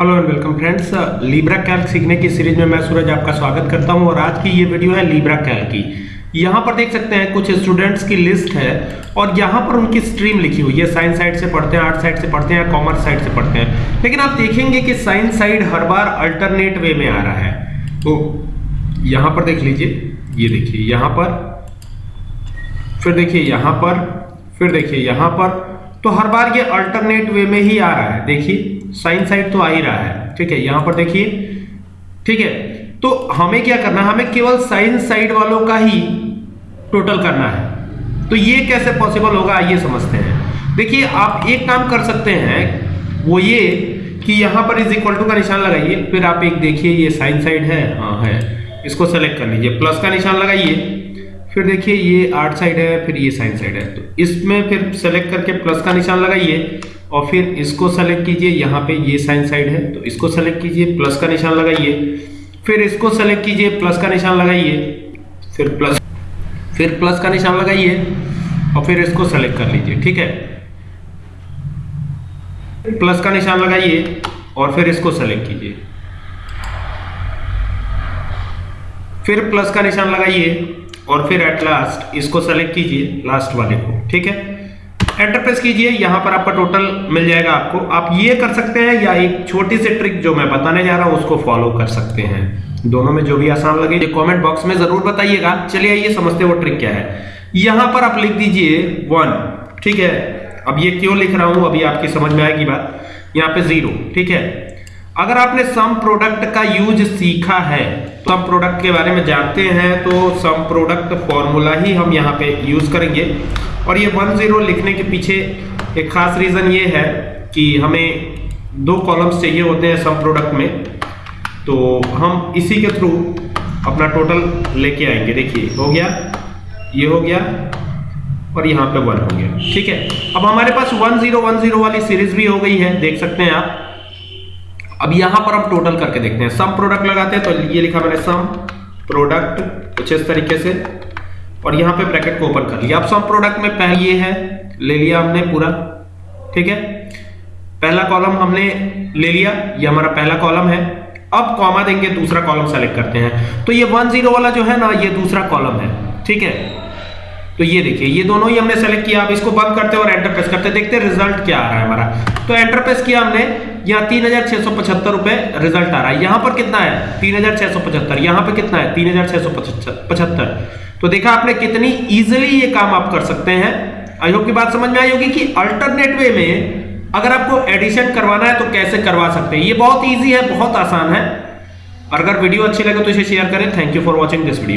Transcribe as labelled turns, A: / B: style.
A: Hello and welcome friends Libre Calc सीखने की series में मैं सूरज आपका स्वागत करता हूँ और आज की ये वीडियो है लीब्रा कैल्क की। यहाँ पर देख सकते हैं कुछ स्टूडेंट्स की लिस्ट है और यहाँ पर उनकी स्ट्रीम लिखी हुई है। साइंस साइड से पढ़ते हैं आर्ट साइड से पढ़ते हैं कॉमर्स साइड से पढ़ते हैं। लेकिन आप देखेंगे कि साइंस साइड हर बार अल्टरनेट वे में आ रहा है। तो यहाँ पर देख लीजिए, ये देखिए, यहाँ पर, फिर देखिए, यहाँ पर, फिर देखिए, यहाँ पर तो हर बार ये अल्टरनेट वे में ही आ रहा है। देखिए साइन साइड तो आ ही रहा है। ठीक है, यहाँ पर देखिए। ठीक है तो हमें क्या करना है? हमें केवल साइन साइड वालों का ही टोटल करना है। तो ये कैसे पॉसिबल होगा, आइए समझते हैं। देखिए, आप एक काम कर सकते हैं, वो ये कि यहाँ पर इज़ इक्वल टू का निशान लगाइए, फिर आप एक देखिए, ये साइन साइड है हाँ है। इसको सेलेक्ट कर लीजिए। प्लस का निशान लगाइए। फिर देखिए ये आर्ट साइड है, फिर ये साइन साइड है। तो इसमें फिर सेलेक्ट करके प्लस का निशान लगाइए और फिर इसको सेलेक्ट कीजिए, यहाँ पे ये साइन साइड है तो इसको सेलेक्ट कीजिए प्लस का निशान लगाइए। फिर इसको सेलेक्ट कीजिए प्लस का निशान लगाइए, फिर प्लस फिर प्लस का निशान लगाइए और फिर इसको सेलेक्ट कर लीजिए, ठीक है? प्लस का निशान लगाइए और फिर इसको सेलेक्ट कीजिए। फिर प्लस का निशान लगाइए और फिर एट लास्ट इसको सेलेक्ट कीजिए लास्ट वाले को, ठीक है? एंटर प्रेस कीजिए, यहाँ पर आपका टोटल मिल जाएगा आपको। आप ये कर सकते हैं, या एक छोटी सी ट्रिक जो मैं बताने जा रहा हूँ, उसको फॉलो कर सकते हैं। दोनों में जो भी आसान लगे कमेंट बॉक्स में ज़रूर बताइएगा। चलिए आइए, समझते वो ट्रिक क्या है। यहाँ पर आप लिख दीजिए वन ठीक है? अब ये क्यों लिख रहा हूँ, अभी आपकी समझ में आएगी बात। यहाँ पे ज़ीरो ठीक है? अगर आपने सम प्रोडक्ट का यूज़ सीखा है सम प्रोडक्ट के बारे में जानते हैं तो सम प्रोडक्ट फॉर्मूला ही हम यहाँ पे यूज़ करेंगे। और ये वन ज़ीरो लिखने के पीछे एक खास रीजन ये है कि हमें दो कॉलम्स चाहिए होते हैं सम प्रोडक्ट में। तो हम इसी के थ्रू अपना टोटल लेके आएँगे। देखिए, हो गया, ये हो गया और यहाँ पे वन हो गया। ठीक है, अब हमारे पास वन ज़ीरो वन ज़ीरो वाली सीरीज़ भी हो गई है, देख सकते हैं आप। अब यहाँ पर हम टोटल करके देखते हैं। सम प्रोडक्ट लगाते हैं तो ये लिखा मैंने सम प्रोडक्ट कुछ इस तरीके से, और यहाँ पे ब्रैकेट को ओपन कर लिया। अब सम प्रोडक्ट में पहले ये है, ले लिया हमने पूरा, ठीक है? पहला कॉलम हमने ले लिया, ये हमारा पहला कॉलम है। अब कॉमा देंगे, दूसरा कॉलम सेलेक्ट करते हैं। तो ये वन ज़ीरो वाला जो है ना, ये दूसरा कॉलम है, ठीक है? तो ये देखिए, ये दोनों ही हमने सेलेक्ट किया। अब इसको बंद करते हैं और एंटर प्रेस करते हैं। देखते हैं रिज़ल्ट क्या आ रहा है हमारा। तो एंटर प्रेस किया हमने यहाँ तीन हज़ार छह सौ पचहत्तर रुपए रिज़ल्ट आ रहा है। यहाँ पर कितना है? तीन हज़ार छह सौ पचहत्तर। यहाँ पे कितना है? तीन हज़ार छह सौ पचहत्तर। तो देखा आपने कितनी इजिली ये काम आप कर सकते हैं। आई होप की बात समझ में आई होगी कि अल्टरनेट वे में अगर आपको एडिशन करवाना है तो कैसे करवा सकते हैं? ये बहुत ईजी है, बहुत आसान है। अगर वीडियो अच्छी लगे तो इसे शेयर करें। Thank you for watching this video